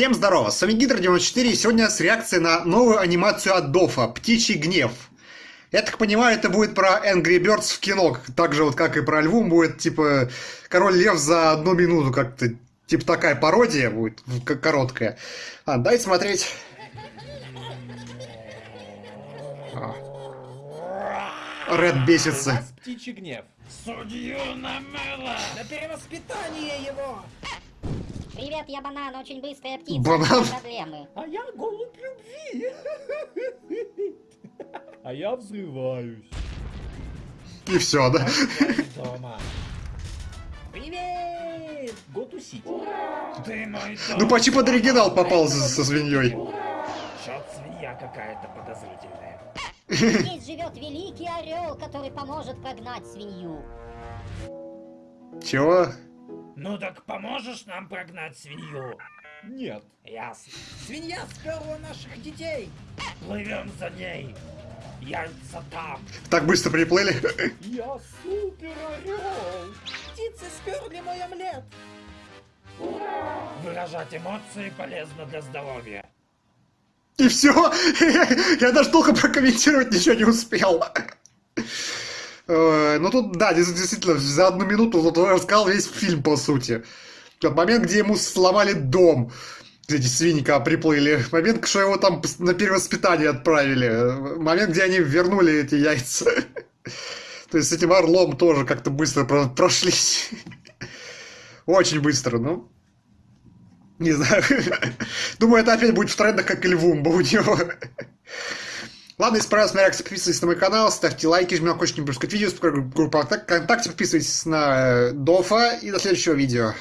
Всем здорово, с вами Гидр94 и сегодня с реакцией на новую анимацию от Дофа «Птичий гнев». Я так понимаю, это будет про Angry Birds в кино, так же вот как и про Львум будет, типа, Король Лев за одну минуту как-то, типа такая пародия будет, короткая. А, дай смотреть. А. Ред бесится. Птичий гнев. Судью намыло! На перевоспитание его! Привет, я банан, очень быстрая птица. Банан? Проблемы. А я голубь любви. А я взрываюсь. И все, да? Дома. Привет! Го тусить. Ты мой Ну почти под оригинал попал со, со свиньей. Чё свинья какая-то подозрительная. Здесь живет великий орел, который поможет прогнать свинью. Чего? Ну так поможешь нам прогнать свинью? Нет. Ясно. Свинья сперла наших детей. Плывем за ней. Яйца там. Так быстро приплыли? Я супер орел. Птицы сперли мой омлет. Выражать эмоции полезно для здоровья. И все. Я даже толком прокомментировать ничего не успел. Э, Ну тут, да, действительно, за одну минуту он рассказал весь фильм, по сути. Тот момент, где ему сломали дом, эти свиньи когда приплыли. Момент, что его там на перевоспитание отправили. Момент, где они вернули эти яйца. То есть с этим орлом тоже как-то быстро про- прошлись. Очень быстро, ну. Не знаю. Думаю, это опять будет в трендах, как и Львумба у него. Ладно, если понравилась моя реакция, подписывайтесь на мой канал, ставьте лайки, жмите на колокольчик, не пропускать видео, группа ВКонтакте, подписывайтесь на э, Дофа и до следующего видео.